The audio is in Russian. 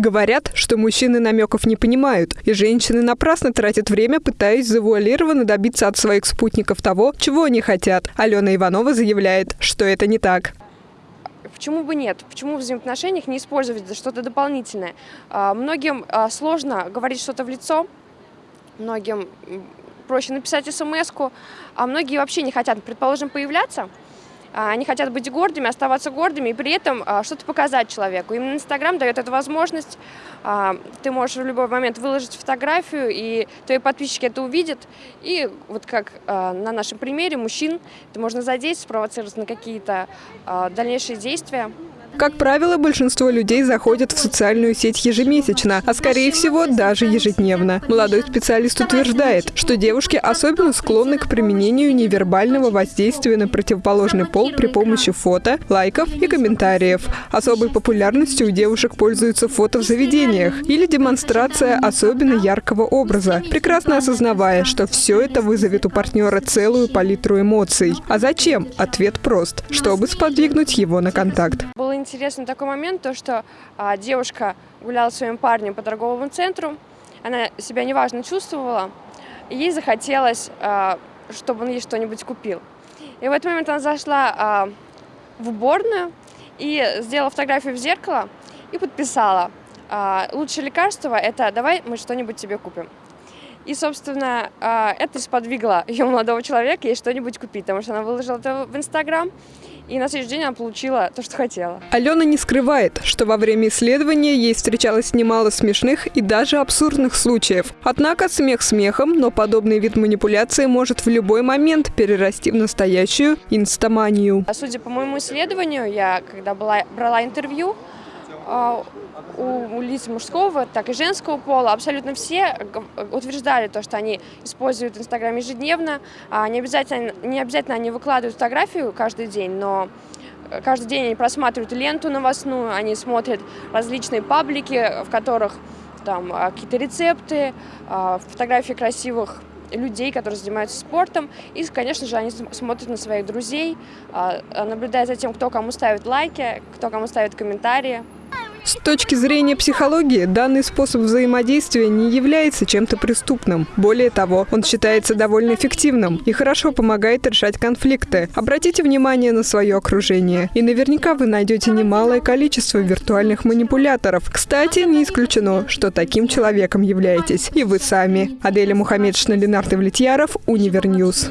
Говорят, что мужчины намеков не понимают, и женщины напрасно тратят время, пытаясь завуалированно добиться от своих спутников того, чего они хотят. Алена Иванова заявляет, что это не так. Почему бы нет? Почему в взаимоотношениях не использовать что-то дополнительное? А, многим а, сложно говорить что-то в лицо, многим проще написать смс а многие вообще не хотят, предположим, появляться – они хотят быть гордыми, оставаться гордыми и при этом а, что-то показать человеку. Именно Инстаграм дает эту возможность. А, ты можешь в любой момент выложить фотографию, и твои подписчики это увидят. И вот как на нашем примере мужчин, это можно задействовать, спровоцировать на какие-то дальнейшие действия. Как правило, большинство людей заходят в социальную сеть ежемесячно, а скорее всего даже ежедневно. Молодой специалист утверждает, что девушки особенно склонны к применению невербального воздействия на противоположный пол при помощи фото, лайков и комментариев. Особой популярностью у девушек пользуются фото в заведениях или демонстрация особенно яркого образа, прекрасно осознавая, что все это вызовет у партнера целую палитру эмоций. А зачем? Ответ прост, чтобы сподвигнуть его на контакт. Было интересный такой момент, то что а, девушка гуляла с своим парнем по торговому центру, она себя неважно чувствовала, и ей захотелось, а, чтобы он ей что-нибудь купил. И в этот момент она зашла а, в уборную и сделала фотографию в зеркало и подписала. А, лучшее лекарство – это «давай мы что-нибудь тебе купим». И, собственно, а, это сподвигло ее молодого человека ей что-нибудь купить, потому что она выложила это в Инстаграм, и на следующий день она получила то, что хотела. Алена не скрывает, что во время исследования ей встречалось немало смешных и даже абсурдных случаев. Однако смех смехом, но подобный вид манипуляции может в любой момент перерасти в настоящую инстаманию. А судя по моему исследованию, я когда была, брала интервью, у, у лиц мужского, так и женского пола абсолютно все утверждали то, что они используют Инстаграм ежедневно. А не, обязательно, не обязательно они выкладывают фотографию каждый день, но каждый день они просматривают ленту новостную, они смотрят различные паблики, в которых там а, какие-то рецепты, фотографии красивых людей, которые занимаются спортом. И, конечно же, они смотрят на своих друзей, наблюдают за тем, кто кому ставит лайки, кто кому ставит комментарии. С точки зрения психологии, данный способ взаимодействия не является чем-то преступным. Более того, он считается довольно эффективным и хорошо помогает решать конфликты. Обратите внимание на свое окружение, и наверняка вы найдете немалое количество виртуальных манипуляторов. Кстати, не исключено, что таким человеком являетесь и вы сами. Аделя Мухаммедшина, Ленар Давлетьяров, Univer News.